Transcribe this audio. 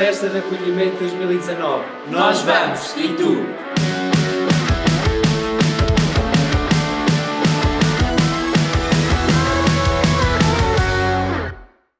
Festa de Acolhimento 2019. Nós vamos, e tu?